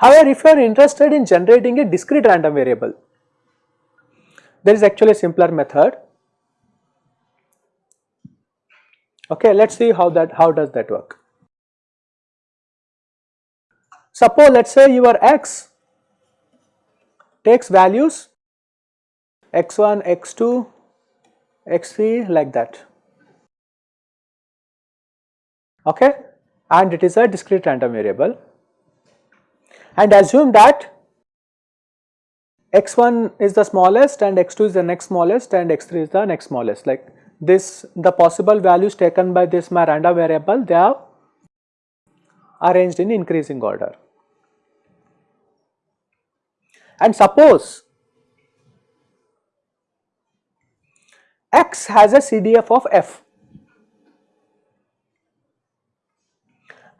However, if you are interested in generating a discrete random variable, there is actually a simpler method. Okay, let us see how that how does that work. Suppose let us say your x takes values x1, x2, x3 like that. Okay? And it is a discrete random variable. And assume that x1 is the smallest and x2 is the next smallest and x3 is the next smallest. Like this the possible values taken by this my random variable they are arranged in increasing order. And suppose x has a CDF of f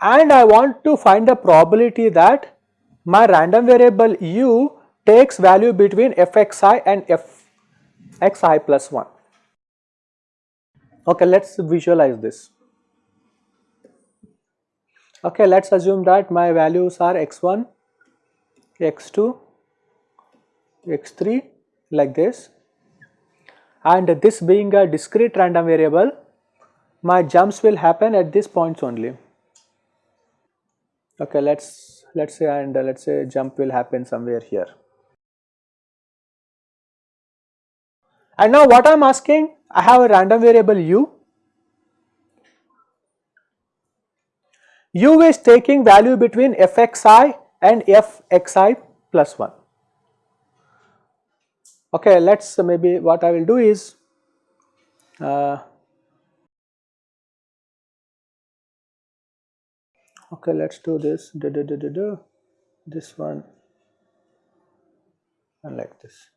and I want to find the probability that my random variable u takes value between fxi and fxi plus 1. Okay, let us visualize this. Okay, let us assume that my values are x1, x2, x3 like this and this being a discrete random variable my jumps will happen at these points only. Okay, let's let us say and let us say jump will happen somewhere here. And now what I am asking I have a random variable u, u is taking value between fxi and fxi plus 1. Okay, let us maybe what I will do is uh, okay let us do this da, da, da, da, da, this one and like this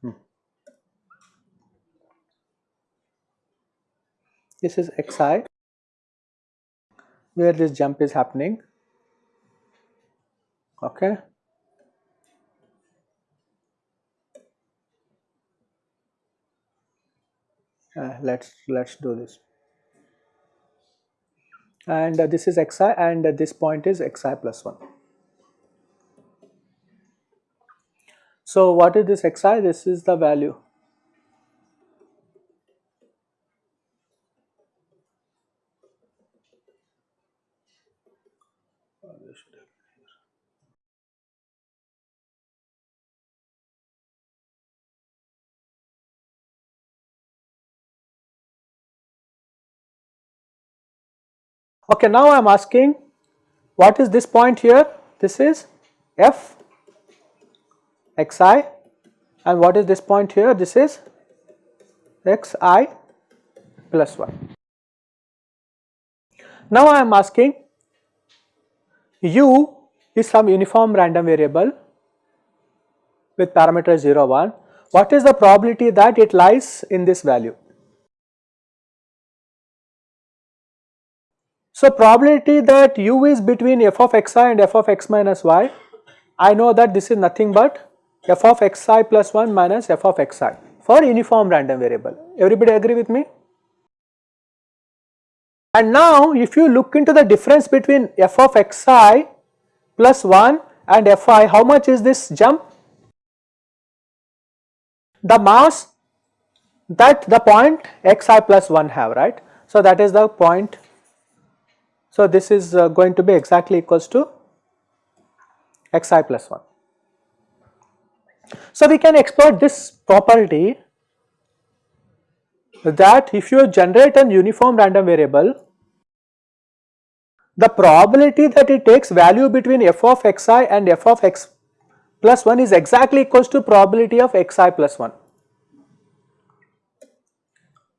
hmm. this is xi where this jump is happening okay. Uh, let's let's do this. And uh, this is xi and uh, this point is xi plus 1 so what is this xi? This is the value Okay, now I am asking what is this point here? This is f xi and what is this point here? This is xi plus 1. Now I am asking u is some uniform random variable with parameter 0 1. What is the probability that it lies in this value? So, probability that u is between f of xi and f of x minus y, I know that this is nothing but f of xi plus 1 minus f of xi for uniform random variable. Everybody agree with me? And now if you look into the difference between f of xi plus 1 and fi, how much is this jump? The mass that the point xi plus 1 have, right. So, that is the point so, this is uh, going to be exactly equals to xi plus 1. So, we can exploit this property that if you generate an uniform random variable, the probability that it takes value between f of xi and f of x plus 1 is exactly equals to probability of xi plus 1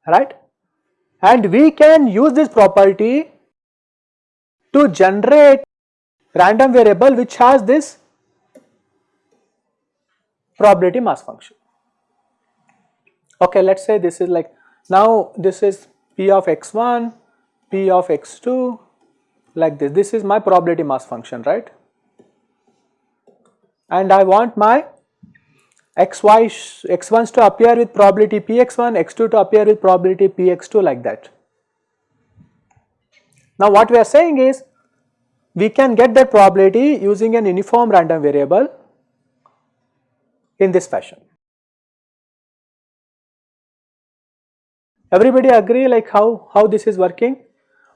right and we can use this property to generate random variable which has this probability mass function. Okay, let us say this is like now this is p of x1, P of x2 like this. This is my probability mass function, right? And I want my xy x1s to appear with probability px1, x2 to appear with probability px2 like that. Now what we are saying is we can get that probability using an uniform random variable in this fashion. Everybody agree like how, how this is working?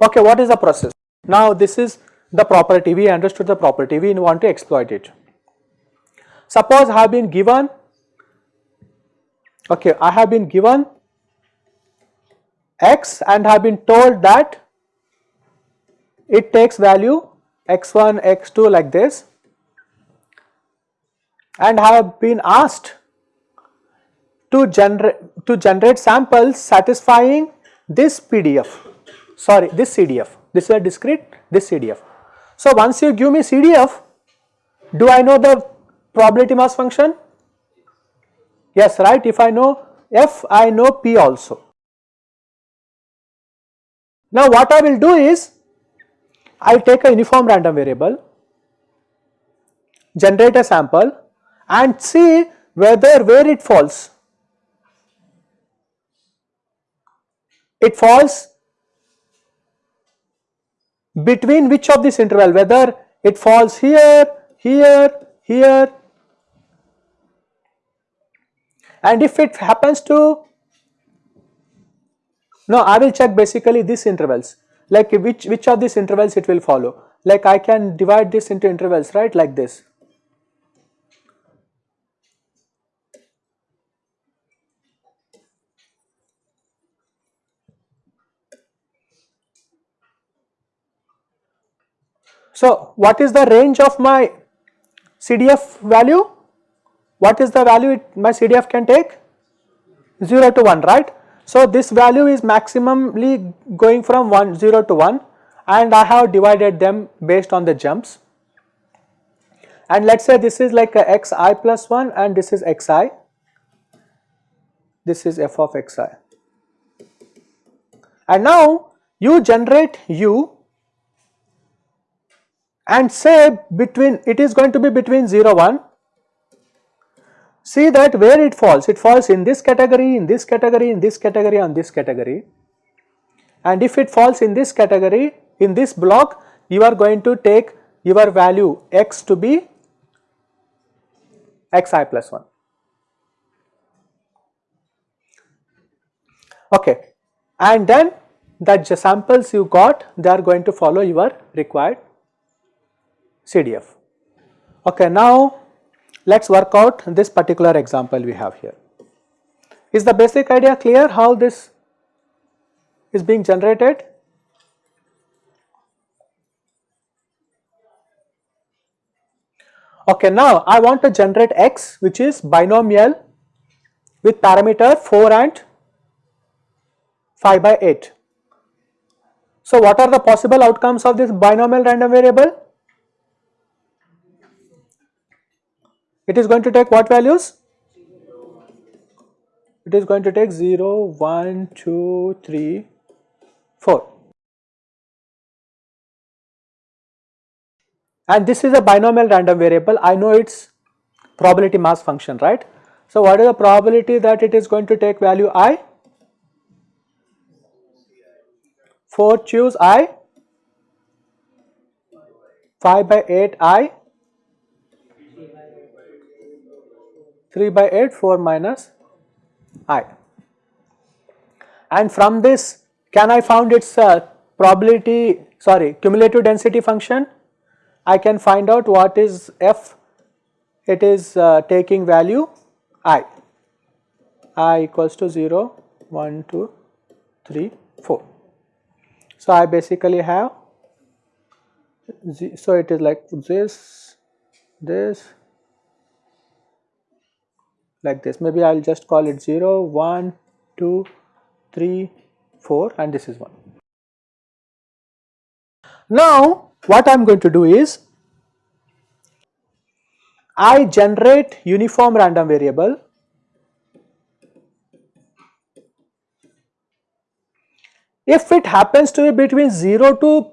Okay, what is the process? Now this is the property, we understood the property, we want to exploit it. Suppose I have been given, okay, I have been given x and have been told that it takes value x1, x2 like this. And have been asked to generate to generate samples satisfying this PDF sorry this CDF this is a discrete this CDF. So once you give me CDF do I know the probability mass function? Yes right. If I know F I know P also. Now what I will do is I take a uniform random variable generate a sample and see whether where it falls. It falls between which of this interval whether it falls here, here, here. And if it happens to no I will check basically these intervals like which which of these intervals it will follow like I can divide this into intervals right like this So, what is the range of my CDF value? What is the value it, my CDF can take? 0 to 1, right? So, this value is maximally going from 1 0 to 1 and I have divided them based on the jumps. And let us say this is like a xi plus 1 and this is xi, this is f of xi. And now you generate u and say between it is going to be between 0 1 see that where it falls? It falls in this category in this category in this category on this category. And if it falls in this category in this block you are going to take your value x to be xi plus 1 okay. And then the samples you got they are going to follow your required CDF. Okay, now let us work out this particular example we have here. Is the basic idea clear how this is being generated? Okay, now I want to generate x which is binomial with parameter 4 and 5 by 8. So, what are the possible outcomes of this binomial random variable? It is going to take what values? It is going to take 0, 1, 2, 3, 4. And this is a binomial random variable, I know its probability mass function, right. So, what is the probability that it is going to take value i? 4 choose i, 5 by 8 i, 3 by 8 4 minus i. And from this can I found its uh, probability sorry cumulative density function? I can find out what is f it is uh, taking value i. I equals to 0 1 2 3 4 so I basically have so it is like this this like this maybe I will just call it 0, 1, 2, 3, 4 and this is 1. Now what I am going to do is I generate uniform random variable If it happens to be between 0 to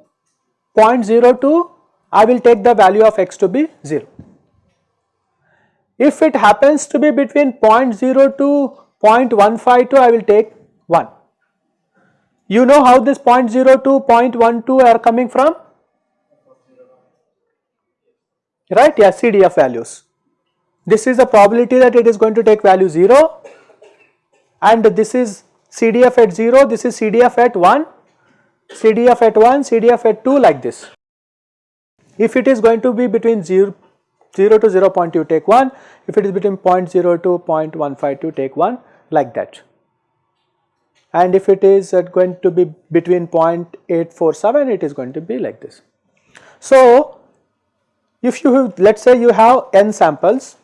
0.02, I will take the value of x to be 0. If it happens to be between 0.0 to 0.152, I will take 1. You know how this 0.0 to 0.12 are coming from? Right, yeah, CDF values. This is the probability that it is going to take value 0 and this is CDF at 0, this is CDF at 1, CDF at 1, CDF at 2 like this. If it is going to be between 0, 0 to 0 0.2 take 1, if it is between 0.0 to 0.152 take 1 like that. And if it is uh, going to be between 0.847 it is going to be like this. So, if you have, let us say you have n samples,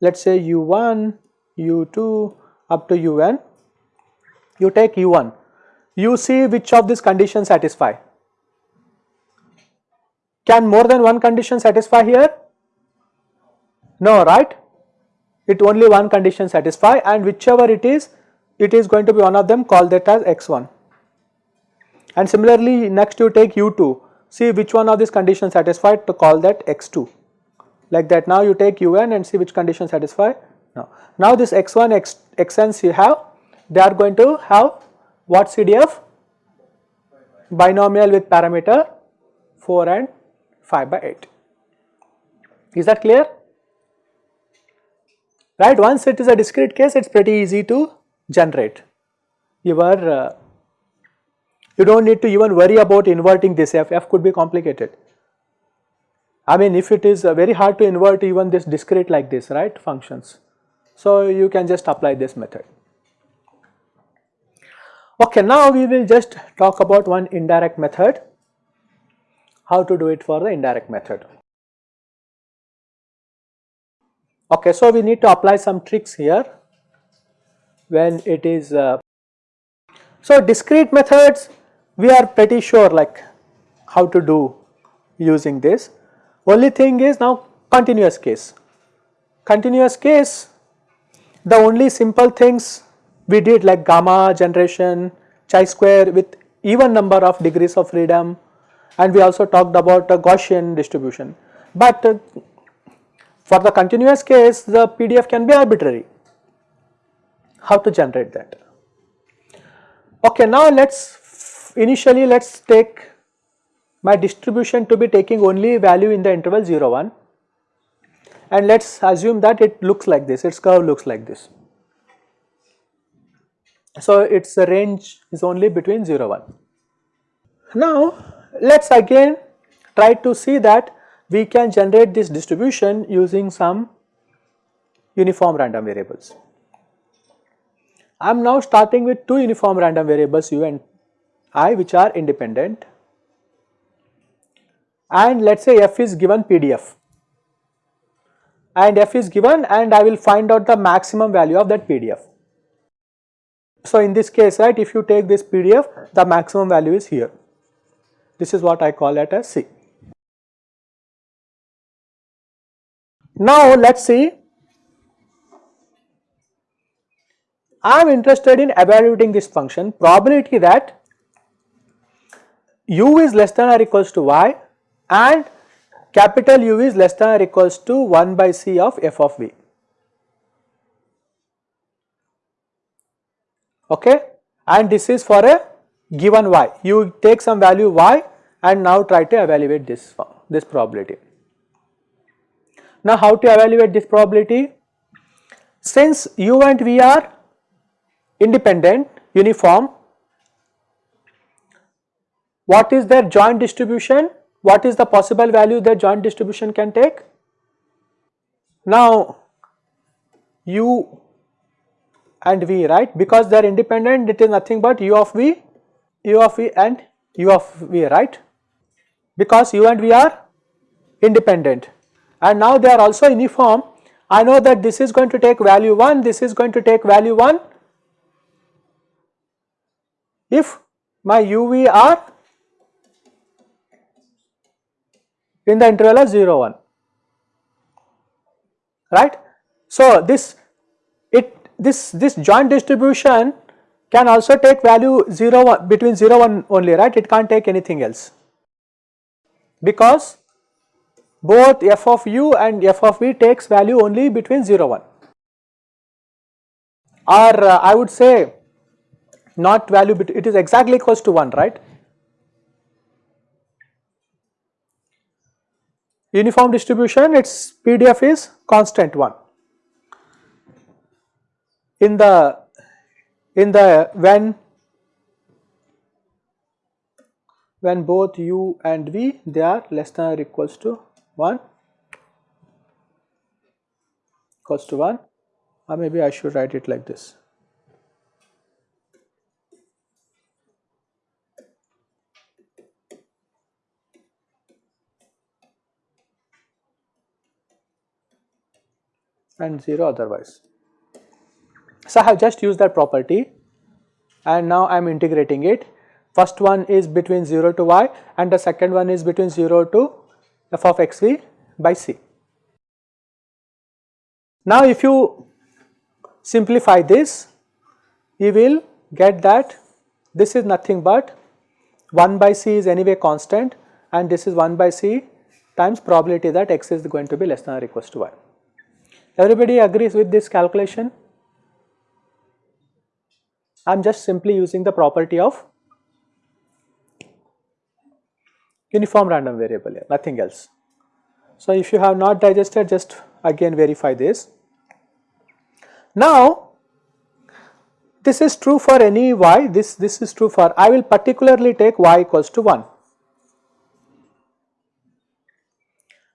let us say u1, u2 up to un, you take u1, you see which of these conditions satisfy. Can more than one condition satisfy here? No, right? It only one condition satisfy and whichever it is, it is going to be one of them call that as x1. And similarly next you take u2, see which one of these conditions satisfied to call that x2. Like that now you take un and see which condition satisfy. Now, now this x1, x, xn's you have, they are going to have what CDF? Binomial with parameter 4 and 5 by 8. Is that clear? Right, once it is a discrete case, it is pretty easy to generate. Your, uh, you do not need to even worry about inverting this f, f could be complicated. I mean if it is uh, very hard to invert even this discrete like this, right, functions. So you can just apply this method. Okay, now we will just talk about one indirect method how to do it for the indirect method. Okay, so we need to apply some tricks here when it is. Uh, so discrete methods we are pretty sure like how to do using this. Only thing is now continuous case. Continuous case the only simple things we did like gamma generation, chi-square with even number of degrees of freedom and we also talked about a Gaussian distribution. But uh, for the continuous case the PDF can be arbitrary. How to generate that? Okay, now let us initially let us take my distribution to be taking only value in the interval 0 1 and let us assume that it looks like this, its curve looks like this. So, its range is only between 0 1. Now, let us again try to see that we can generate this distribution using some uniform random variables. I am now starting with two uniform random variables u and i which are independent and let us say f is given PDF and f is given and I will find out the maximum value of that PDF. So, in this case right if you take this PDF the maximum value is here. This is what I call it as C. Now let us see, I am interested in evaluating this function probability that u is less than or equals to y and capital U is less than or equals to 1 by C of f of v. Okay, and this is for a given y. You take some value y and now try to evaluate this, this probability. Now how to evaluate this probability? Since u and v are independent, uniform, what is their joint distribution? What is the possible value their joint distribution can take? Now u and v right because they are independent it is nothing but u of v, u of v and u of v right because u and v are independent. And now they are also uniform. I know that this is going to take value 1 this is going to take value 1 if my uv are in the interval of 0 1 right. So this it this, this joint distribution can also take value 0 1, between 0 1 only right? It can't take anything else because both f of u and f of v takes value only between 0 1 or uh, I would say not value it is exactly equals to 1 right? Uniform distribution its PDF is constant 1 in the in the when when both u and v they are less than or equals to 1 equals to 1 or maybe I should write it like this and 0 otherwise. So, I have just used that property and now I am integrating it. First one is between 0 to y and the second one is between 0 to f of x v by c. Now, if you simplify this, you will get that this is nothing but 1 by c is anyway constant and this is 1 by c times probability that x is going to be less than or equals to y. Everybody agrees with this calculation? I am just simply using the property of uniform random variable here, nothing else. So, if you have not digested just again verify this. Now, this is true for any y, this, this is true for, I will particularly take y equals to 1.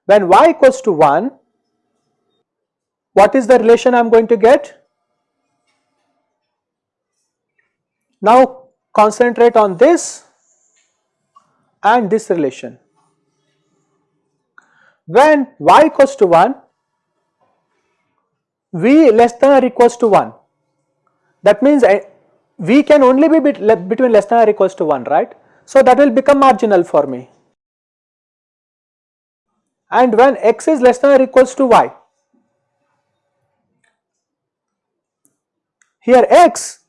When y equals to 1, what is the relation I am going to get? Now concentrate on this and this relation. When y equals to 1, v less than or equals to 1. That means eh, v can only be between less than or equals to 1, right? So that will become marginal for me. And when x is less than or equals to y, Here x,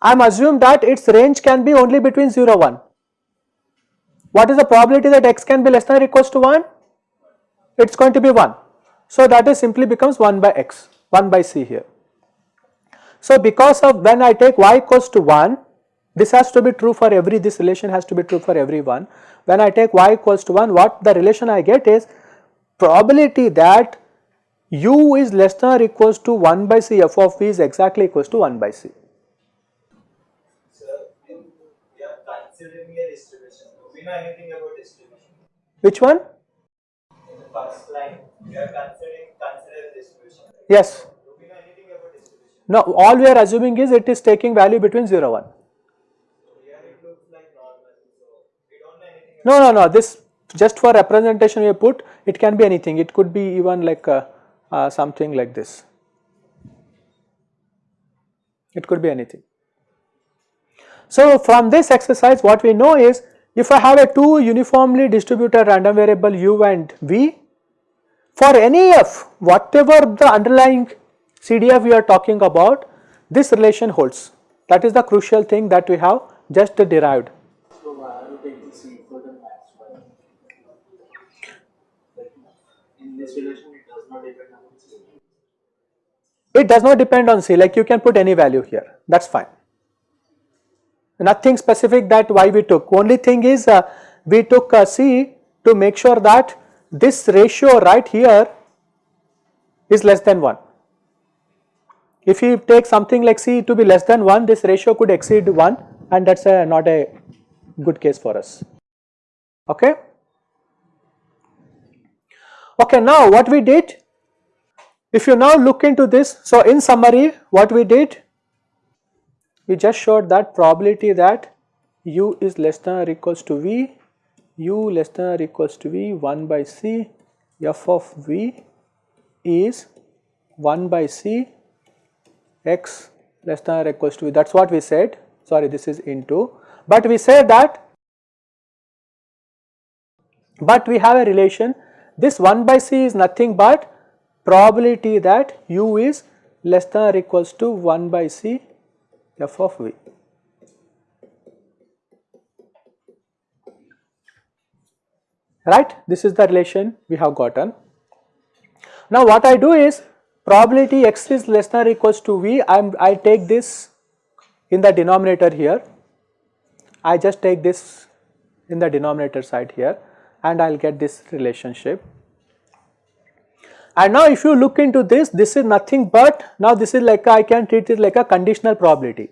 I am assumed that its range can be only between 0 1. What is the probability that x can be less than or equals to 1? It is going to be 1. So that is simply becomes 1 by x, 1 by c here. So because of when I take y equals to 1, this has to be true for every, this relation has to be true for everyone. When I take y equals to 1, what the relation I get is probability that u is less than or equals to 1 by c f of v is exactly equals to 1 by c. Sir, are considering a distribution. We know anything about distribution? Which one? In the first line, we are considering consider distribution. Yes. Do we know anything about distribution? No, all we are assuming is it is taking value between 0 1. Here it looks like normal. So we don't know anything. No, no, no. This just for representation we put it can be anything. It could be even like uh, uh, something like this. It could be anything. So, from this exercise what we know is if I have a two uniformly distributed random variable u and v for any f whatever the underlying CDF we are talking about this relation holds that is the crucial thing that we have just derived. It does not depend on C like you can put any value here that is fine. Nothing specific that why we took only thing is uh, we took C to make sure that this ratio right here is less than 1. If you take something like C to be less than 1 this ratio could exceed 1 and that is uh, not a good case for us. Okay. Okay, now what we did if you now look into this, so in summary what we did, we just showed that probability that u is less than or equals to v, u less than or equals to v 1 by c, f of v is 1 by c x less than or equals to v. That is what we said. Sorry this is into but we said that but we have a relation. This 1 by c is nothing but probability that u is less than or equals to 1 by c f of v. Right, this is the relation we have gotten. Now what I do is probability x is less than or equals to v, I'm, I take this in the denominator here, I just take this in the denominator side here and I will get this relationship. And now if you look into this, this is nothing but now this is like a, I can treat it like a conditional probability.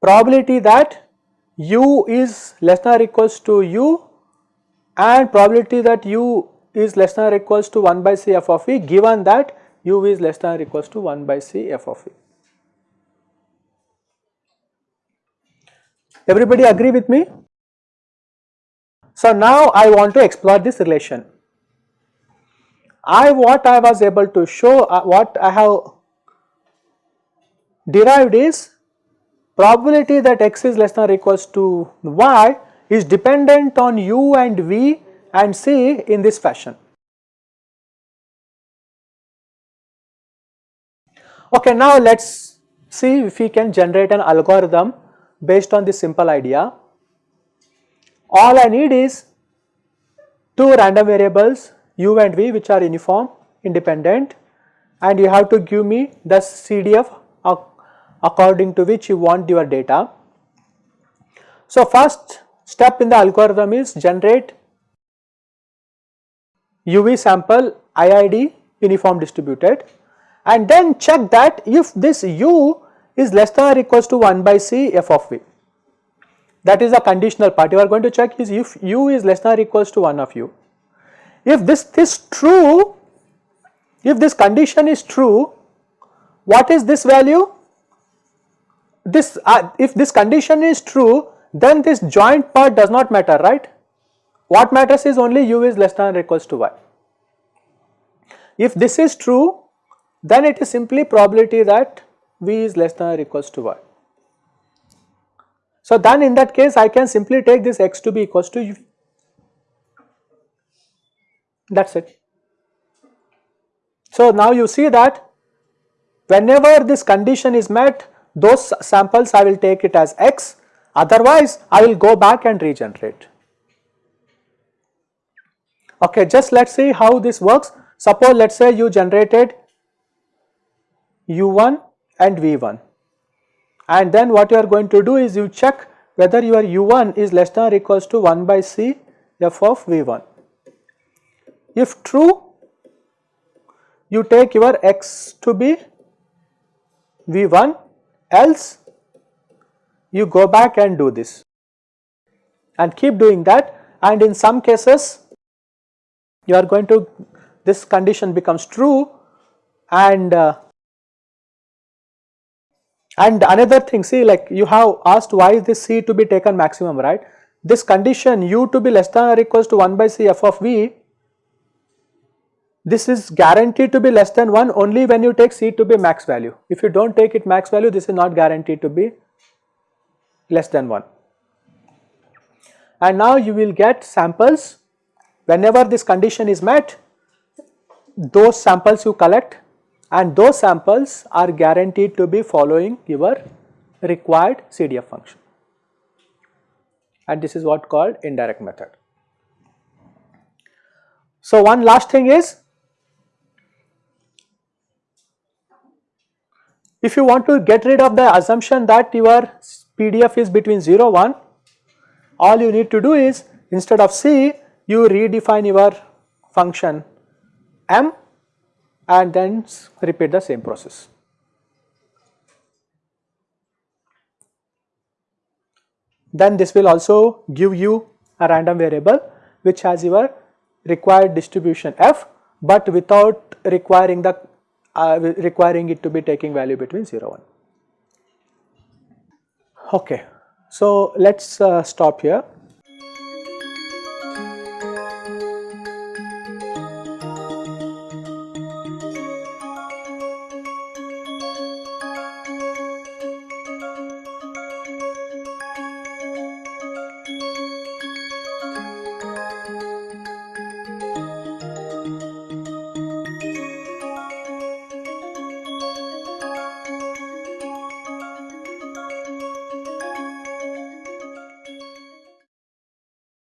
Probability that u is less than or equals to u and probability that u is less than or equals to 1 by c f of e given that u is less than or equals to 1 by c f of e. Everybody agree with me? So now I want to explore this relation. I what I was able to show uh, what I have derived is probability that x is less than or equals to y is dependent on u and v and c in this fashion. Okay, now let us see if we can generate an algorithm based on this simple idea. All I need is two random variables u and v which are uniform independent and you have to give me the CDF according to which you want your data. So, first step in the algorithm is generate UV sample IID uniform distributed and then check that if this u is less than or equals to 1 by c f of v. That is a conditional part you are going to check is if u is less than or equals to 1 of u. If this is true, if this condition is true, what is this value? This uh, if this condition is true then this joint part does not matter right. What matters is only u is less than or equals to y. If this is true then it is simply probability that v is less than or equals to y. So then in that case I can simply take this x to be equals to u. That is it. So now you see that whenever this condition is met those samples I will take it as x otherwise I will go back and regenerate. Okay, just let us see how this works. Suppose let us say you generated u1 and v1 and then what you are going to do is you check whether your u1 is less than or equals to 1 by c f of v1. If true you take your x to be v1 else you go back and do this and keep doing that and in some cases you are going to this condition becomes true and uh, and another thing see like you have asked why is this C to be taken maximum right. This condition u to be less than or equals to 1 by C f of v this is guaranteed to be less than 1 only when you take C to be max value. If you do not take it max value this is not guaranteed to be less than 1. And now you will get samples whenever this condition is met those samples you collect and those samples are guaranteed to be following your required CDF function and this is what called indirect method. So one last thing is if you want to get rid of the assumption that your PDF is between 0 1 all you need to do is instead of C you redefine your function m and then repeat the same process. Then this will also give you a random variable which has your required distribution f but without requiring the uh, requiring it to be taking value between 0 1. Okay, so let us uh, stop here.